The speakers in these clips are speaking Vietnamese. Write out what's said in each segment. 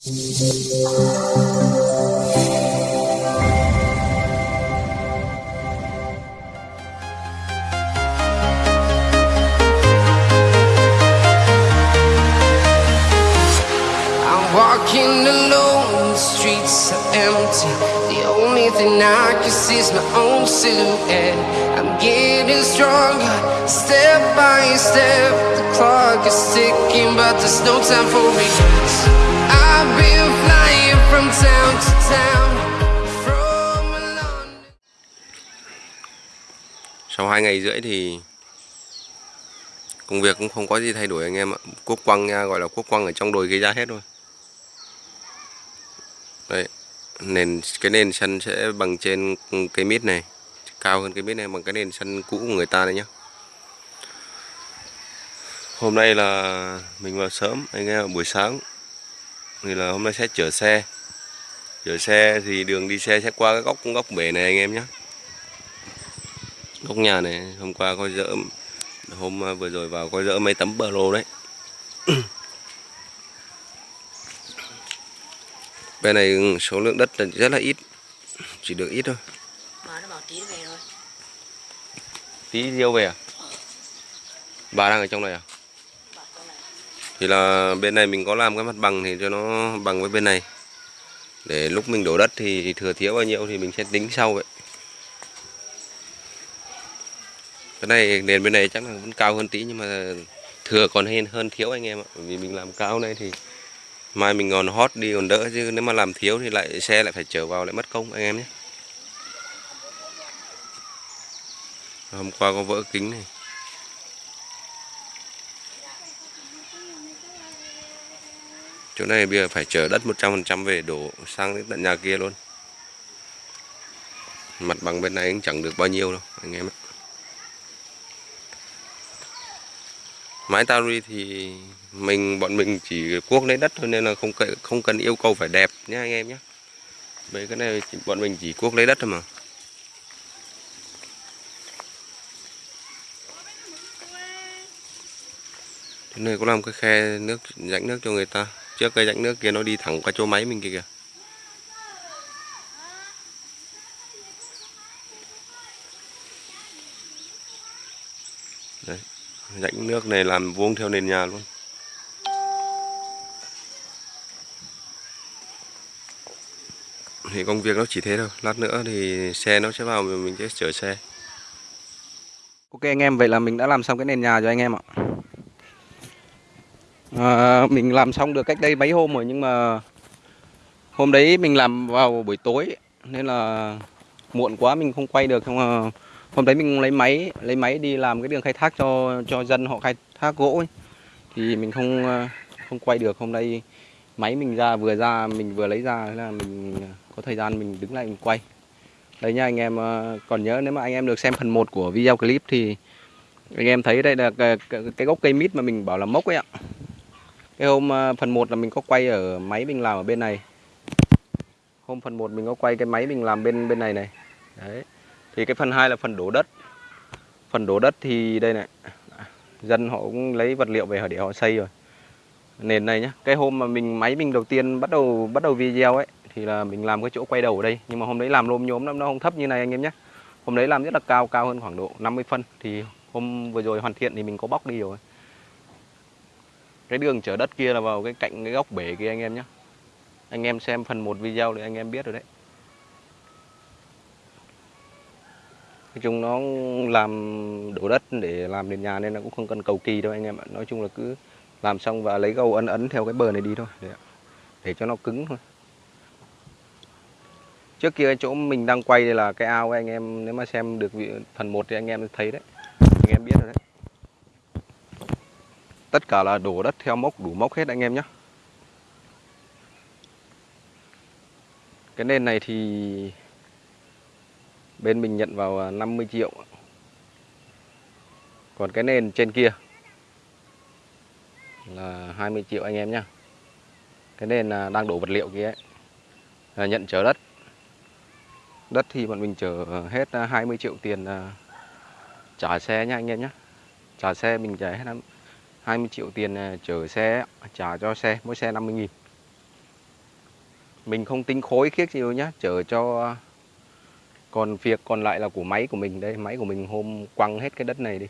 I'm walking alone, the streets are empty. The only thing I can see is my own silhouette. I'm getting stronger, step by step. The clock is ticking, but there's no time for regrets. Sau hai ngày rưỡi thì công việc cũng không có gì thay đổi anh em ạ. Quốc quăng nha, gọi là quốc quăng ở trong đồi gây ra hết thôi. đây nền, cái nền sân sẽ bằng trên cây mít này, cao hơn cái mít này bằng cái nền sân cũ của người ta đấy nhá. Hôm nay là mình vào sớm, anh em buổi sáng thì là hôm nay sẽ chở xe. Chở xe thì đường đi xe sẽ qua cái góc góc bể này anh em nhé. Góc nhà này hôm qua có dỡ hôm à, vừa rồi vào có dỡ mấy tấm bờ lô đấy. Bên này số lượng đất là rất là ít chỉ được ít thôi. Mà nó bảo tí về rồi tí riêu về à? Bà đang ở trong này à thì là bên này mình có làm cái mặt bằng thì cho nó bằng với bên này. Để lúc mình đổ đất thì thừa thiếu bao nhiêu thì mình sẽ tính sau vậy. Cái này, nền bên này chắc là vẫn cao hơn tí nhưng mà thừa còn hơn hơn thiếu anh em ạ. Vì mình làm cao này thì mai mình còn hót đi còn đỡ chứ nếu mà làm thiếu thì lại, xe lại phải chở vào lại mất công anh em nhé. Hôm qua có vỡ kính này. Chỗ này bây giờ phải chở đất 100% về đổ sang đến tận nhà kia luôn. Mặt bằng bên này cũng chẳng được bao nhiêu đâu, anh em ạ. Mái tari thì mình, bọn mình chỉ cuốc lấy đất thôi nên là không cần không cần yêu cầu phải đẹp nhé anh em nhé mấy cái này bọn mình chỉ cuốc lấy đất thôi mà. Thế này có làm cái khe nước, rãnh nước cho người ta? Trước cây rãnh nước kia nó đi thẳng qua chỗ máy mình kia kìa. Đấy rãnh nước này làm vuông theo nền nhà luôn. Thì công việc nó chỉ thế thôi lát nữa thì xe nó sẽ vào mình mình sẽ chở xe. Ok anh em, vậy là mình đã làm xong cái nền nhà cho anh em ạ. À, mình làm xong được cách đây mấy hôm rồi nhưng mà hôm đấy mình làm vào buổi tối nên là muộn quá mình không quay được. không hôm đấy mình lấy máy lấy máy đi làm cái đường khai thác cho cho dân họ khai thác gỗ ấy. thì mình không ờ, không quay được. Hôm nay máy mình ra vừa ra mình vừa lấy ra là mình có thời gian mình đứng lại mình quay. Đấy nha anh em ờ, còn nhớ nếu mà anh em được xem phần 1 của video clip thì anh em thấy đây là cái, cái, cái gốc cây mít mà mình bảo là mốc ấy ạ. Cái hôm ờ, phần 1 là mình có quay ở máy mình làm ở bên này. Hôm phần 1 mình có quay cái máy mình làm bên bên này này. Đấy. Thì cái phần 2 là phần đổ đất. Phần đổ đất thì đây này. Dân họ cũng lấy vật liệu về họ để họ xây rồi. Nền này nhá. Cái hôm mà mình, máy mình đầu tiên bắt đầu bắt đầu video ấy, thì là mình làm cái chỗ quay đầu ở đây nhưng mà hôm đấy làm lôm nhốm lắm, nó không thấp như này anh em nhé hôm đấy làm rất là cao cao hơn khoảng độ 50 phân thì hôm vừa rồi hoàn thiện thì mình có bóc đi rồi cái đường chở đất kia là vào cái cạnh cái góc bể kia anh em nhé anh em xem phần 1 video thì anh em biết rồi đấy. Nói chung nó làm đổ đất để làm nền nhà nên là cũng không cần cầu kỳ đâu anh em ạ. Nói chung là cứ làm xong và lấy gầu ấn ấn theo cái bờ này đi thôi. Để, để cho nó cứng thôi. Trước kia chỗ mình đang quay đây là cái ao ấy, anh em. Nếu mà xem được phần 1 thì anh em thấy đấy. Anh em biết rồi đấy tất cả là đổ đất theo mốc, đủ mốc hết anh em nhé. Cái nền này thì bên mình nhận vào 50 triệu. Còn cái nền trên kia là 20 triệu anh em nhé. Cái nền à, đang đổ vật liệu kia ấy, là nhận chở đất. Đất thì bọn mình chở hết à, 20 triệu tiền à, trả xe nha anh em nhé. Trả xe mình trả hết lắm 20 triệu tiền à, chở xe trả cho xe mỗi xe 50 nghìn. Mình không tính khối khiếc nhiều nhá chở cho à, còn việc còn lại là của máy của mình đây máy của mình hôm quăng hết cái đất này đi.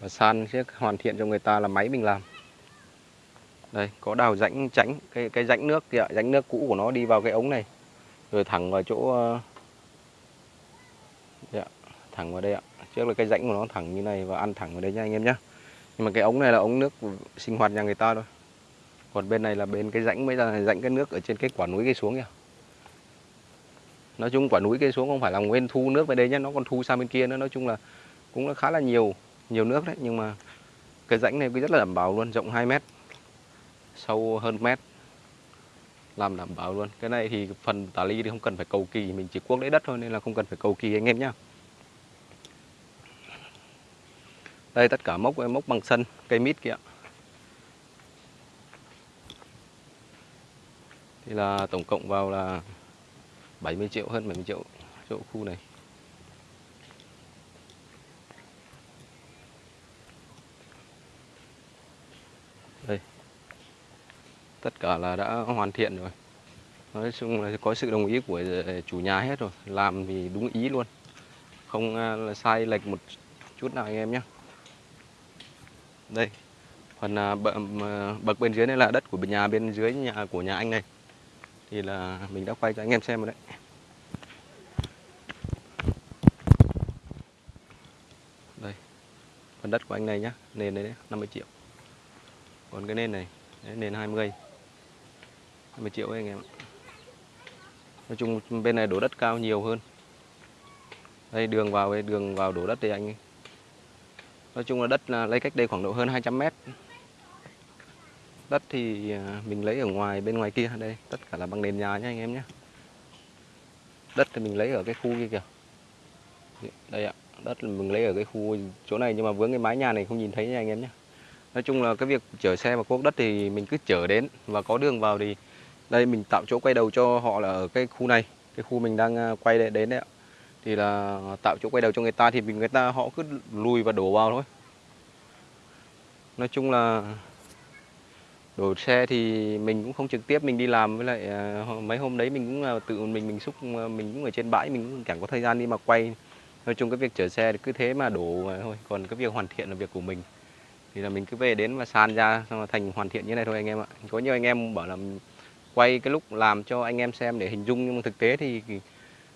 Và san chiếc hoàn thiện cho người ta là máy mình làm. Đây có đào rãnh tránh cái cái rãnh nước kìa rãnh nước cũ của nó đi vào cái ống này. Rồi thẳng vào chỗ à, dạ, thẳng vào đây ạ. Trước là cái rãnh của nó thẳng như này và ăn thẳng vào đây nha anh em nhé nhưng mà cái ống này là ống nước sinh hoạt nhà người ta thôi. Còn bên này là bên cái rãnh mới là rãnh cái nước ở trên cái quả núi cây xuống kìa. Nói chung quả núi cây xuống không phải là nguyên thu nước về đây nhé nó còn thu sang bên kia nữa. Nói chung là cũng là khá là nhiều nhiều nước đấy. Nhưng mà cái rãnh này cũng rất là đảm bảo luôn, rộng 2 mét, sâu hơn mét. Làm đảm bảo luôn. Cái này thì phần tả ly thì không cần phải cầu kỳ, mình chỉ cuốc lấy đất thôi nên là không cần phải cầu kỳ anh em nhá. Đây, tất cả mốc mốc bằng sân, cây mít kia. Thì là tổng cộng vào là 70 triệu, hơn 70 triệu chỗ khu này. Đây. Tất cả là đã hoàn thiện rồi. Nói chung là có sự đồng ý của chủ nhà hết rồi. Làm thì đúng ý luôn. Không à, sai lệch một chút nào anh em nhé đây. Phần à, bậc bên dưới này là đất của nhà bên dưới nhà của nhà anh này. Thì là mình đã quay cho anh em xem rồi đấy. Đây. Phần đất của anh này nhá nền này đấy 50 triệu. Còn cái nền này đấy, nền 20 20 triệu ấy anh em nói chung bên này đổ đất cao nhiều hơn. Đây đường vào đây đường vào đổ đất thì anh ấy nói chung là đất là lấy cách đây khoảng độ hơn 200 mét. Đất thì à, mình lấy ở ngoài, bên ngoài kia, đây, tất cả là bằng nền nhà nhé anh em nhé đất thì mình lấy ở cái khu kia kìa. Đây ạ, đất mình lấy ở cái khu chỗ này, nhưng mà vướng cái mái nhà này không nhìn thấy nha anh em nhé nói chung là cái việc chở xe và cuốc đất thì mình cứ chở đến và có đường vào thì đây mình tạo chỗ quay đầu cho họ là ở cái khu này. Cái khu mình đang à, quay đến đấy ạ thì là tạo chỗ quay đầu cho người ta thì mình, người ta họ cứ lùi và đổ vào thôi. Nói chung là đổ xe thì mình cũng không trực tiếp, mình đi làm với lại à, mấy hôm đấy mình cũng tự mình mình xúc, mình cũng ở trên bãi, mình cũng chẳng có thời gian đi mà quay. Nói chung cái việc chở xe thì cứ thế mà đổ mà thôi, còn cái việc hoàn thiện là việc của mình. Thì là mình cứ về đến và san ra, xong là thành hoàn thiện như này thôi anh em ạ. Có nhiều anh em bảo là quay cái lúc làm cho anh em xem để hình dung, nhưng mà thực tế thì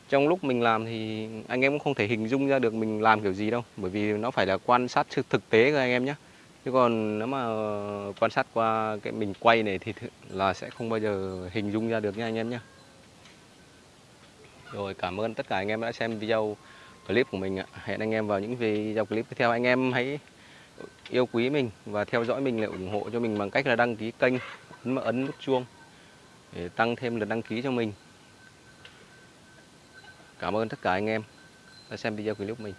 trong lúc mình làm thì anh em cũng không thể hình dung ra được mình làm kiểu gì đâu, bởi vì nó phải là quan sát thực tế của anh em nhé chứ còn nếu mà ờ, quan sát qua cái mình quay này thì là sẽ không bao giờ hình dung ra được nha anh em nhé rồi, cảm ơn tất cả anh em đã xem video clip của mình ạ. Hẹn anh em vào những video clip tiếp theo. Anh em hãy yêu quý mình và theo dõi mình lại ủng hộ cho mình bằng cách là đăng ký kênh, ấn ấn nút chuông để tăng thêm lượt đăng ký cho mình cảm ơn tất cả anh em đã xem video clip của mình.